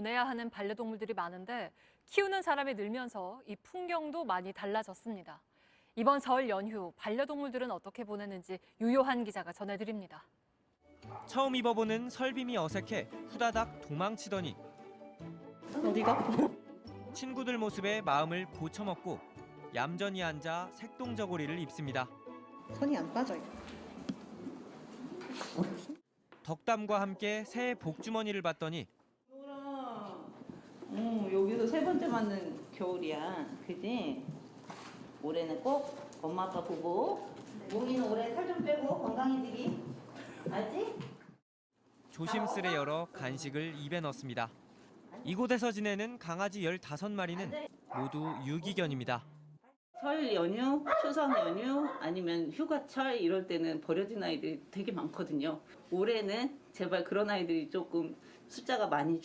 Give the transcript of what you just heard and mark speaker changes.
Speaker 1: 보내야 하는 반려동물들이 많은데 키우는 사람이 늘면서 이 풍경도 많이 달라졌습니다. 이번 설 연휴 반려동물들은 어떻게 보내는지 유요한 기자가 전해드립니다.
Speaker 2: 처음 입어보는 설빔이 어색해 후다닥 도망치더니
Speaker 3: 어디가?
Speaker 2: 친구들 모습에 마음을 고쳐먹고 얌전히 앉아 색동저고리를 입습니다.
Speaker 3: 손이 안 빠져요.
Speaker 2: 덕담과 함께 새 복주머니를 봤더니
Speaker 4: 어, 여기도 세 번째 맞는 겨울이야. 그지? 올해는 꼭 엄마 아빠 보고 몽이는 올해 살 좀 빼고 건강해지기. 알지?
Speaker 2: 조심스레 열어 간식을 입에 넣습니다. 이곳에서 지내는 강아지 15마리는 모두 유기견입니다.
Speaker 4: 설 연휴, 추석 연휴, 아니면 휴가철 이럴 때는 버려진 아이들이 되게 많거든요. 올해는 제발 그런 아이들이 조금 숫자가 많이